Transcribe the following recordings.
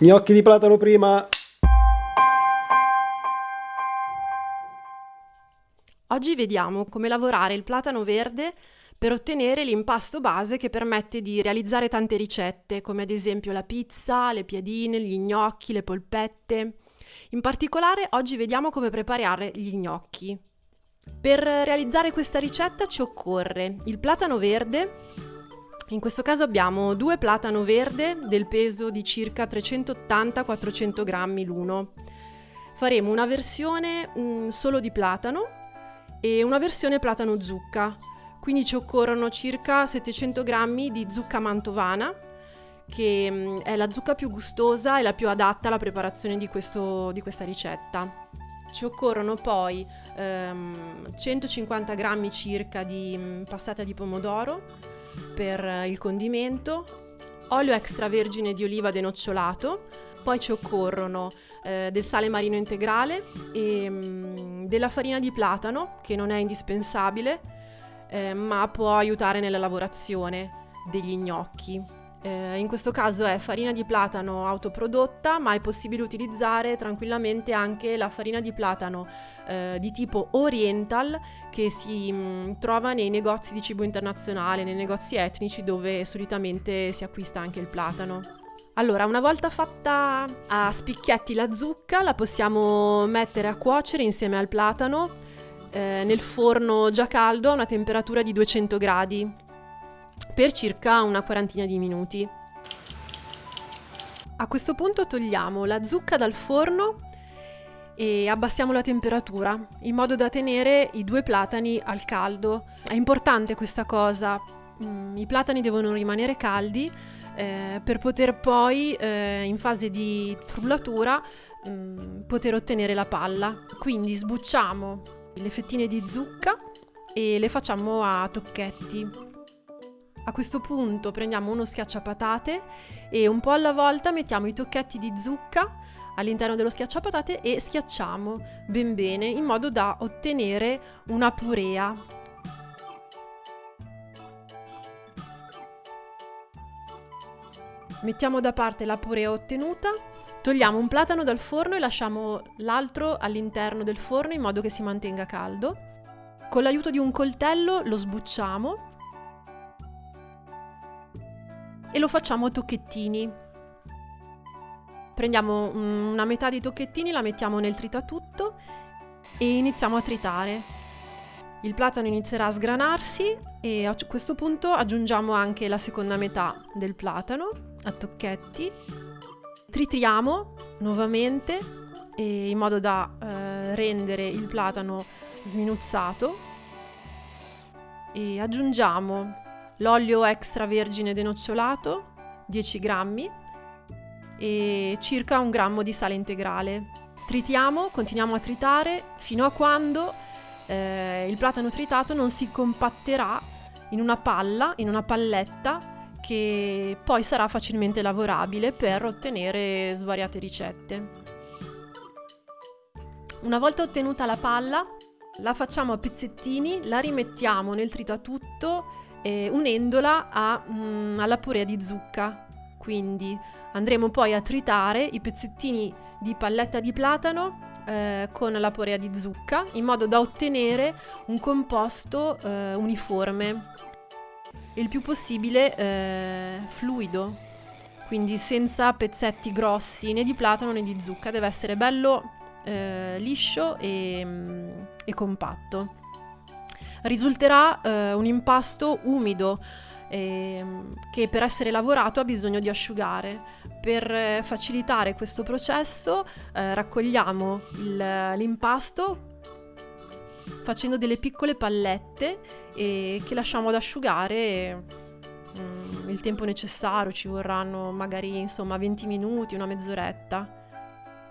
Gnocchi di platano prima. Oggi vediamo come lavorare il platano verde per ottenere l'impasto base che permette di realizzare tante ricette, come ad esempio la pizza, le piadine, gli gnocchi, le polpette. In particolare oggi vediamo come preparare gli gnocchi. Per realizzare questa ricetta ci occorre il platano verde, in questo caso abbiamo due platano verde del peso di circa 380-400 grammi l'uno. Faremo una versione mh, mm, solo di platano e una versione platano zucca. Quindi ci occorrono circa 700 grammi di zucca mantovana, che mh, mm, è la zucca più gustosa e la più adatta alla preparazione di, questo, di questa ricetta. Ci occorrono poi ehm, 150 grammi circa di mh, mm, passata di pomodoro, per il condimento, olio extravergine di oliva denocciolato, poi ci occorrono eh, del sale marino integrale e mh, mm, della farina di platano che non è indispensabile eh, ma può aiutare nella lavorazione degli gnocchi. Eh, in questo caso è farina di platano autoprodotta, ma è possibile utilizzare tranquillamente anche la farina di platano eh, di tipo oriental che si mh, mm, trova nei negozi di cibo internazionale, nei negozi etnici dove solitamente si acquista anche il platano. Allora, una volta fatta a spicchietti la zucca, la possiamo mettere a cuocere insieme al platano eh, nel forno già caldo a una temperatura di 200 gradi per circa una quarantina di minuti. A questo punto togliamo la zucca dal forno e abbassiamo la temperatura in modo da tenere i due platani al caldo. È importante questa cosa, mm, i platani devono rimanere caldi eh, per poter poi eh, in fase di frullatura mm, poter ottenere la palla. Quindi sbucciamo le fettine di zucca e le facciamo a tocchetti. A questo punto prendiamo uno schiacciapatate e un po' alla volta mettiamo i tocchetti di zucca all'interno dello schiacciapatate e schiacciamo ben bene in modo da ottenere una purea. Mettiamo da parte la purea ottenuta, togliamo un platano dal forno e lasciamo l'altro all'interno del forno in modo che si mantenga caldo. Con l'aiuto di un coltello lo sbucciamo e lo facciamo a tocchettini. Prendiamo una metà di tocchettini, la mettiamo nel tritatutto e iniziamo a tritare. Il platano inizierà a sgranarsi e a questo punto aggiungiamo anche la seconda metà del platano a tocchetti. Tritriamo nuovamente in modo da eh, rendere il platano sminuzzato e aggiungiamo l'olio extravergine denocciolato 10 grammi e circa un grammo di sale integrale. Tritiamo, continuiamo a tritare fino a quando eh, il platano tritato non si compatterà in una palla, in una palletta che poi sarà facilmente lavorabile per ottenere svariate ricette. Una volta ottenuta la palla, la facciamo a pezzettini, la rimettiamo nel tritatutto eh, unendola a, mh, mm, alla purea di zucca. Quindi andremo poi a tritare i pezzettini di palletta di platano eh, con la purea di zucca in modo da ottenere un composto eh, uniforme. Il più possibile eh, fluido. Quindi senza pezzetti grossi né di platano né di zucca. Deve essere bello eh, liscio e, mm, e compatto risulterà eh, un impasto umido eh, che per essere lavorato ha bisogno di asciugare. Per eh, facilitare questo processo eh, raccogliamo l'impasto facendo delle piccole pallette che lasciamo ad asciugare mm, il tempo necessario, ci vorranno magari insomma 20 minuti, una mezz'oretta.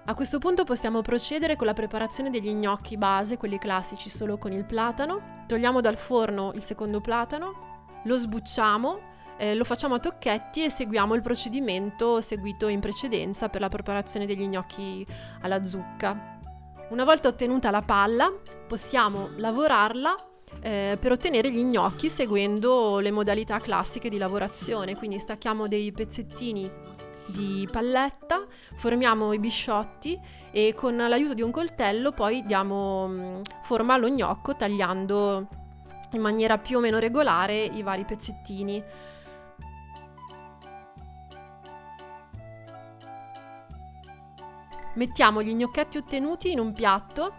A questo punto possiamo procedere con la preparazione degli gnocchi base, quelli classici solo con il platano. Togliamo dal forno il secondo platano, lo sbucciamo, eh, lo facciamo a tocchetti e seguiamo il procedimento seguito in precedenza per la preparazione degli gnocchi alla zucca. Una volta ottenuta la palla, possiamo lavorarla eh, per ottenere gli gnocchi seguendo le modalità classiche di lavorazione, quindi stacchiamo dei pezzettini di palletta, formiamo i bisciotti e con l'aiuto di un coltello poi diamo mm, forma allo gnocco tagliando in maniera più o meno regolare i vari pezzettini. Mettiamo gli gnocchetti ottenuti in un piatto,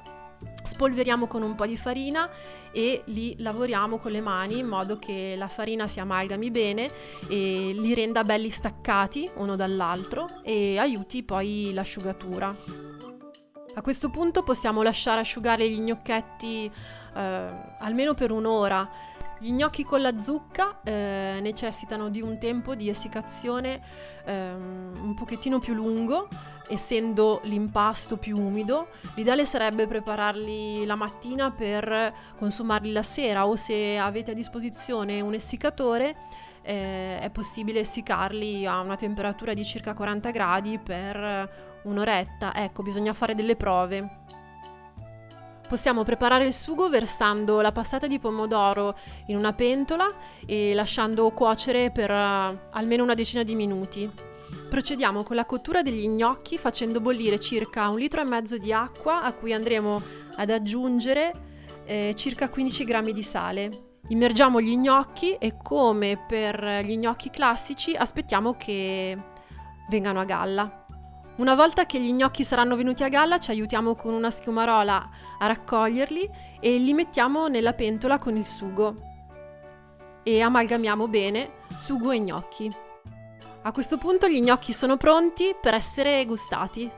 spolveriamo con un po' di farina e li lavoriamo con le mani in modo che la farina si amalgami bene e li renda belli staccati uno dall'altro e aiuti poi l'asciugatura. A questo punto possiamo lasciare asciugare gli gnocchetti eh, almeno per un'ora. Gli gnocchi con la zucca eh, necessitano di un tempo di essiccazione eh, un pochettino più lungo, essendo l'impasto più umido. L'ideale sarebbe prepararli la mattina per consumarli la sera o se avete a disposizione un essiccatore eh, è possibile essiccarli a una temperatura di circa 40 gradi per un'oretta. Ecco, bisogna fare delle prove. Possiamo preparare il sugo versando la passata di pomodoro in una pentola e lasciando cuocere per uh, almeno una decina di minuti. Procediamo con la cottura degli gnocchi facendo bollire circa un litro e mezzo di acqua a cui andremo ad aggiungere eh, circa 15 g di sale. Immergiamo gli gnocchi e come per gli gnocchi classici aspettiamo che vengano a galla. Una volta che gli gnocchi saranno venuti a galla ci aiutiamo con una schiumarola a raccoglierli e li mettiamo nella pentola con il sugo e amalgamiamo bene sugo e gnocchi. A questo punto gli gnocchi sono pronti per essere gustati.